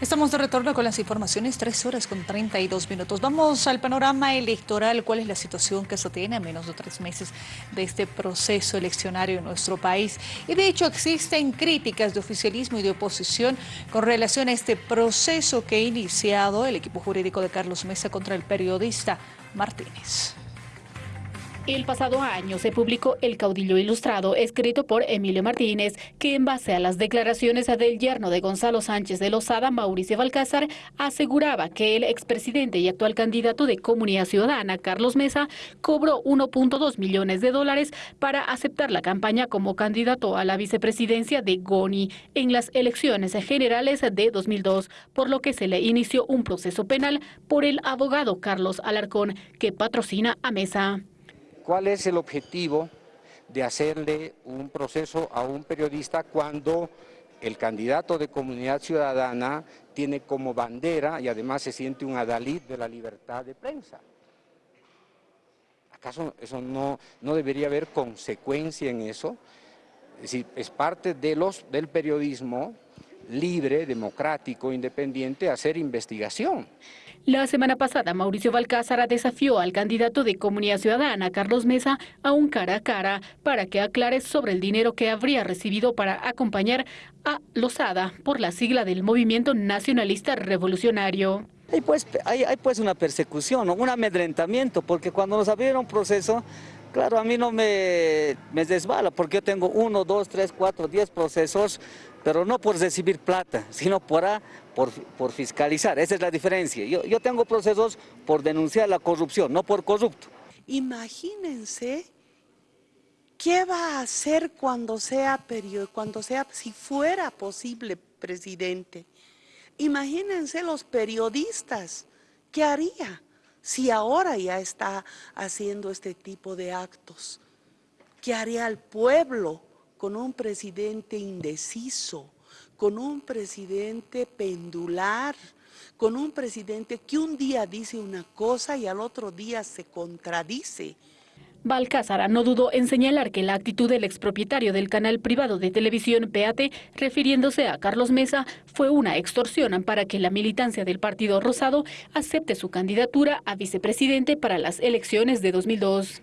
Estamos de retorno con las informaciones, 3 horas con 32 minutos. Vamos al panorama electoral. ¿Cuál es la situación que se tiene a menos de tres meses de este proceso eleccionario en nuestro país? Y de hecho existen críticas de oficialismo y de oposición con relación a este proceso que ha iniciado el equipo jurídico de Carlos Mesa contra el periodista Martínez. El pasado año se publicó El caudillo ilustrado, escrito por Emilio Martínez, que en base a las declaraciones del yerno de Gonzalo Sánchez de Lozada, Mauricio Balcázar, aseguraba que el expresidente y actual candidato de Comunidad Ciudadana, Carlos Mesa, cobró 1.2 millones de dólares para aceptar la campaña como candidato a la vicepresidencia de Goni en las elecciones generales de 2002, por lo que se le inició un proceso penal por el abogado Carlos Alarcón, que patrocina a Mesa. ¿Cuál es el objetivo de hacerle un proceso a un periodista cuando el candidato de comunidad ciudadana tiene como bandera y además se siente un adalid de la libertad de prensa? ¿Acaso eso no, no debería haber consecuencia en eso? Es decir, es parte de los, del periodismo libre, democrático, independiente, hacer investigación. La semana pasada, Mauricio Balcázar desafió al candidato de Comunidad Ciudadana, Carlos Mesa, a un cara a cara para que aclare sobre el dinero que habría recibido para acompañar a Lozada por la sigla del Movimiento Nacionalista Revolucionario. Hay pues, hay, pues una persecución, un amedrentamiento, porque cuando nos abrieron proceso, claro, a mí no me, me desbala, porque yo tengo uno, dos, tres, cuatro, diez procesos pero no por recibir plata, sino por, por, fiscalizar. Esa es la diferencia. Yo, yo tengo procesos por denunciar la corrupción, no por corrupto. Imagínense qué va a hacer cuando sea, cuando sea, si fuera posible presidente. Imagínense los periodistas, ¿qué haría si ahora ya está haciendo este tipo de actos? ¿Qué haría el pueblo? con un presidente indeciso, con un presidente pendular, con un presidente que un día dice una cosa y al otro día se contradice. Balcázar no dudó en señalar que la actitud del expropietario del canal privado de televisión PAT, refiriéndose a Carlos Mesa, fue una extorsión para que la militancia del Partido Rosado acepte su candidatura a vicepresidente para las elecciones de 2002.